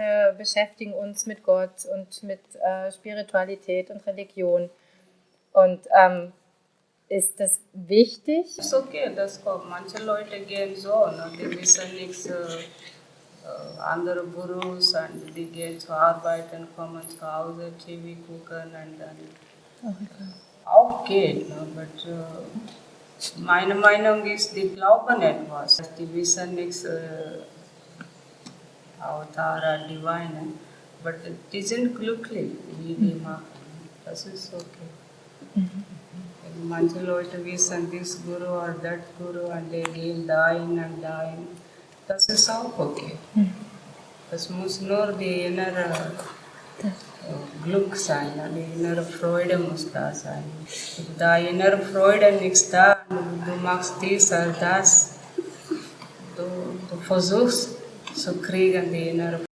Wir beschäftigen uns mit Gott und mit äh, Spiritualität und Religion. Und ähm, ist das wichtig? It's okay, das kommt. Manche Leute gehen so, ne? die wissen nichts, äh, äh, andere Berufs und die gehen zur Arbeit und kommen zu Hause, TV gucken und dann auch geht. Ne? But, äh, meine Meinung ist, die glauben etwas. Die wissen nichts, äh, Avatar, Divine, but okay. This Guru or that Guru and they okay. Äh, sein, Freude muss da sein. Freude nichts da, du machst dies oder das, du, du versuchst So krigen wir